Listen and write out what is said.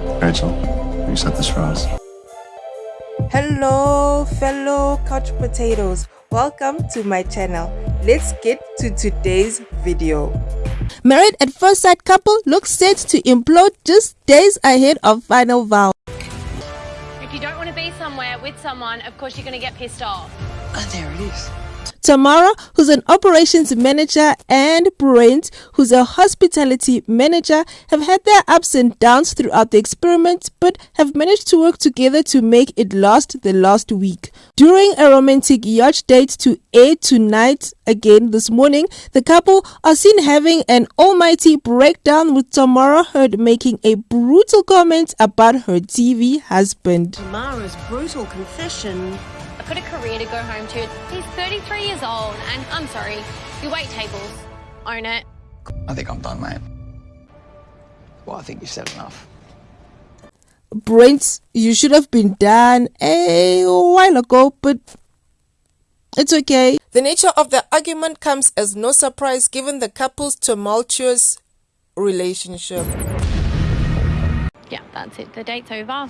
Rachel, you set this for us. Hello, fellow couch potatoes. Welcome to my channel. Let's get to today's video. Married at first sight couple looks set to implode just days ahead of final vow. If you don't want to be somewhere with someone, of course you're going to get pissed off. And there it is. Tamara, who's an operations manager, and Brent, who's a hospitality manager, have had their ups and downs throughout the experiment, but have managed to work together to make it last the last week. During a romantic yacht date to air tonight, again this morning, the couple are seen having an almighty breakdown with Tamara heard making a brutal comment about her TV husband. Tamara's brutal confession I've got a career to go home to. He's 33 years old, and I'm sorry, you wait tables. Own it. I think I'm done, mate. Well, I think you've said enough. Brent, you should have been done a while ago, but it's okay. The nature of the argument comes as no surprise given the couple's tumultuous relationship. Yeah, that's it. The date's over.